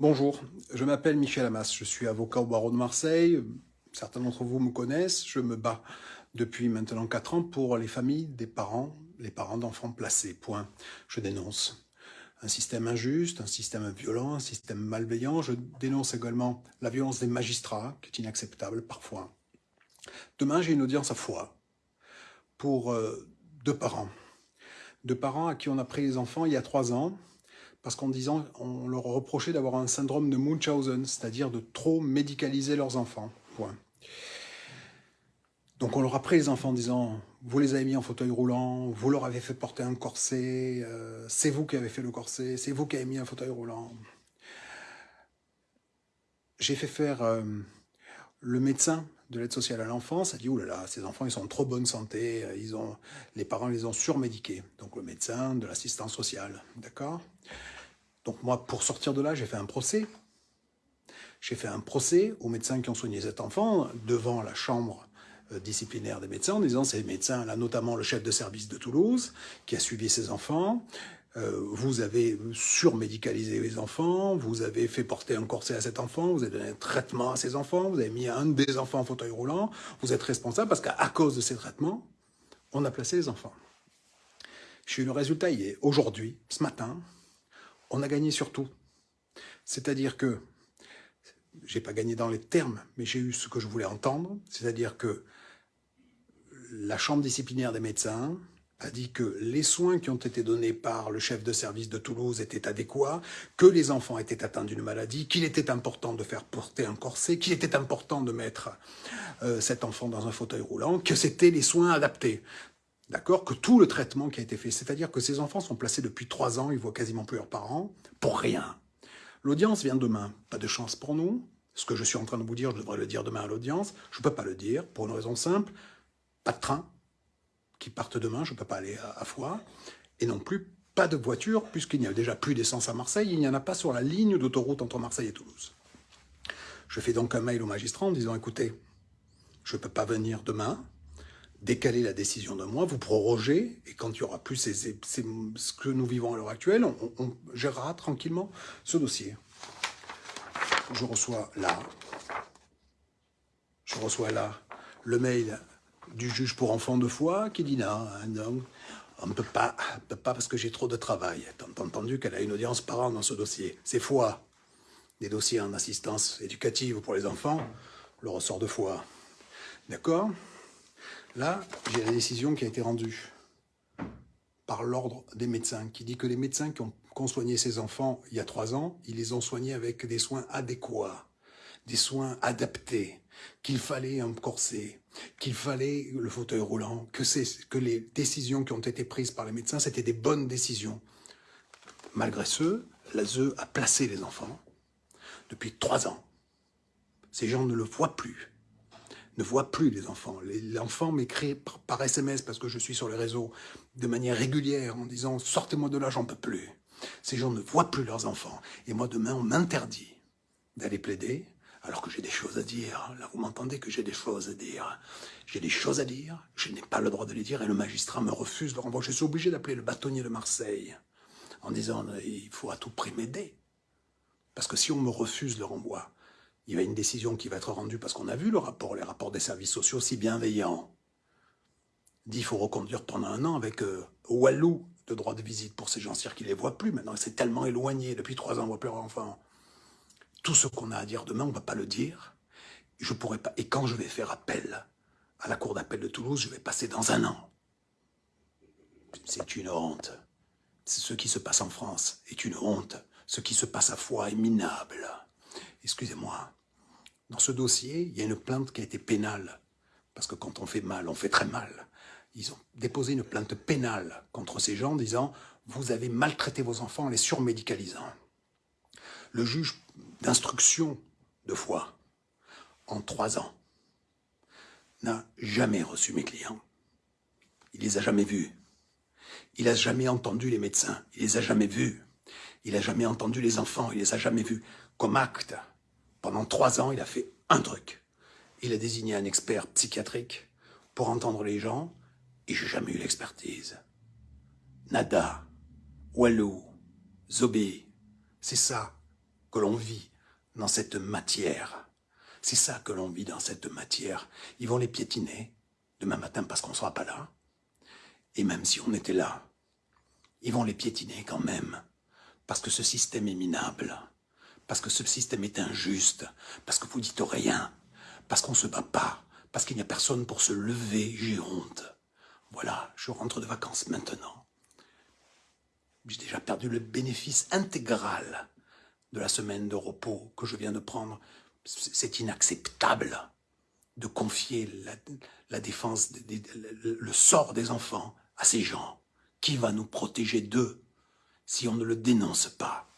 Bonjour, je m'appelle Michel Amas, je suis avocat au barreau de Marseille. Certains d'entre vous me connaissent, je me bats depuis maintenant 4 ans pour les familles des parents, les parents d'enfants placés, point. Je dénonce un système injuste, un système violent, un système malveillant. Je dénonce également la violence des magistrats, qui est inacceptable parfois. Demain, j'ai une audience à foi pour euh, deux parents. Deux parents à qui on a pris les enfants il y a trois ans, parce qu'en disant, on leur reprochait d'avoir un syndrome de Munchausen, c'est-à-dire de trop médicaliser leurs enfants. Point. Donc on leur a pris les enfants en disant, vous les avez mis en fauteuil roulant, vous leur avez fait porter un corset, euh, c'est vous qui avez fait le corset, c'est vous qui avez mis un fauteuil roulant. J'ai fait faire euh, le médecin de l'aide sociale à l'enfance a dit, oulala, là là, ces enfants, ils sont en trop bonne santé, ils ont, les parents les ont surmédiqués. Donc le médecin, de l'assistance sociale, d'accord? Donc moi, pour sortir de là, j'ai fait un procès. J'ai fait un procès aux médecins qui ont soigné cet enfant devant la chambre euh, disciplinaire des médecins en disant ces médecins, là notamment le chef de service de Toulouse, qui a suivi ses enfants, euh, vous avez surmédicalisé les enfants, vous avez fait porter un corset à cet enfant, vous avez donné un traitement à ces enfants, vous avez mis un des enfants en fauteuil roulant, vous êtes responsable parce qu'à cause de ces traitements, on a placé les enfants. J'ai eu le résultat hier, aujourd'hui, ce matin, on a gagné sur tout. C'est-à-dire que, j'ai pas gagné dans les termes, mais j'ai eu ce que je voulais entendre, c'est-à-dire que la chambre disciplinaire des médecins a dit que les soins qui ont été donnés par le chef de service de Toulouse étaient adéquats, que les enfants étaient atteints d'une maladie, qu'il était important de faire porter un corset, qu'il était important de mettre euh, cet enfant dans un fauteuil roulant, que c'était les soins adaptés. D'accord Que tout le traitement qui a été fait, c'est-à-dire que ces enfants sont placés depuis trois ans, ils voient quasiment plus leurs parents, pour rien. L'audience vient demain. Pas de chance pour nous. Ce que je suis en train de vous dire, je devrais le dire demain à l'audience. Je ne peux pas le dire, pour une raison simple. Pas de train qui partent demain, je ne peux pas aller à, Foix. Et non plus, pas de voiture, puisqu'il n'y a déjà plus d'essence à Marseille, il n'y en a pas sur la ligne d'autoroute entre Marseille et Toulouse. Je fais donc un mail au magistrat en disant, écoutez, je ne peux pas venir demain, décaler la décision d'un mois, vous prorogez, et quand il y aura plus ce que nous vivons à l'heure actuelle, on, gérera tranquillement ce dossier. Je reçois là, je reçois là le mail du juge pour enfants de foi qui dit non, non on ne peut pas, pas parce que j'ai trop de travail. T'as entendu qu'elle a une audience par an dans ce dossier. C'est foi. Des dossiers en assistance éducative pour les enfants, le ressort de foi. D'accord? Là, j'ai la décision qui a été rendue par l'ordre des médecins, qui dit que les médecins qui ont, soigné ces enfants il y a trois ans, ils les ont soignés avec des soins adéquats, des soins adaptés, qu'il fallait un corset, qu'il fallait le fauteuil roulant, que, que les décisions qui ont été prises par les médecins, c'était des bonnes décisions. Malgré ce, l'ASE a placé les enfants depuis trois ans. Ces gens ne le voient plus ne voit plus les enfants. L'enfant m'écrit par SMS parce que je suis sur les réseaux de manière régulière en disant « sortez-moi de là, j'en peux plus ». Ces gens ne voient plus leurs enfants. Et moi, demain, on m'interdit d'aller plaider alors que j'ai des choses à dire. Là, vous m'entendez que j'ai des choses à dire. J'ai des choses à dire, je n'ai pas le droit de les dire et le magistrat me refuse le renvoi. Je suis obligé d'appeler le bâtonnier de Marseille en disant « il faut à tout prix m'aider ». Parce que si on me refuse le renvoi, il y a une décision qui va être rendue parce qu'on a vu le rapport, les rapports des services sociaux si bienveillants. Dit qu'il faut reconduire pendant un an avec euh, Walou de droit de visite pour ces gens-ci qui ne les voient plus. Maintenant, c'est tellement éloigné. Depuis trois ans, on ne voit plus leurs enfants. Tout ce qu'on a à dire demain, on ne va pas le dire. Je pourrais pas. Et quand je vais faire appel à la cour d'appel de Toulouse, je vais passer dans un an. C'est une honte. Ce qui se passe en France est une honte. Ce qui se passe à Foix est minable excusez-moi, dans ce dossier, il y a une plainte qui a été pénale, parce que quand on fait mal, on fait très mal. Ils ont déposé une plainte pénale contre ces gens en disant « vous avez maltraité vos enfants en les surmédicalisant ». Le juge d'instruction de foi, en trois ans, n'a jamais reçu mes clients. Il les a jamais vus. Il n'a jamais entendu les médecins. Il les a jamais vus. Il n'a jamais entendu les enfants. Il les a jamais vus. Comme acte, pendant trois ans, il a fait un truc. Il a désigné un expert psychiatrique pour entendre les gens, et j'ai jamais eu l'expertise. Nada, Walou, Zobé, c'est ça que l'on vit dans cette matière. C'est ça que l'on vit dans cette matière. Ils vont les piétiner demain matin parce qu'on ne sera pas là. Et même si on était là, ils vont les piétiner quand même. Parce que ce système est minable. Parce que ce système est injuste. Parce que vous dites rien. Parce qu'on ne se bat pas. Parce qu'il n'y a personne pour se lever. J'ai honte. Voilà, je rentre de vacances maintenant. J'ai déjà perdu le bénéfice intégral de la semaine de repos que je viens de prendre. C'est inacceptable de confier la, défense, le sort des enfants à ces gens. Qui va nous protéger d'eux si on ne le dénonce pas?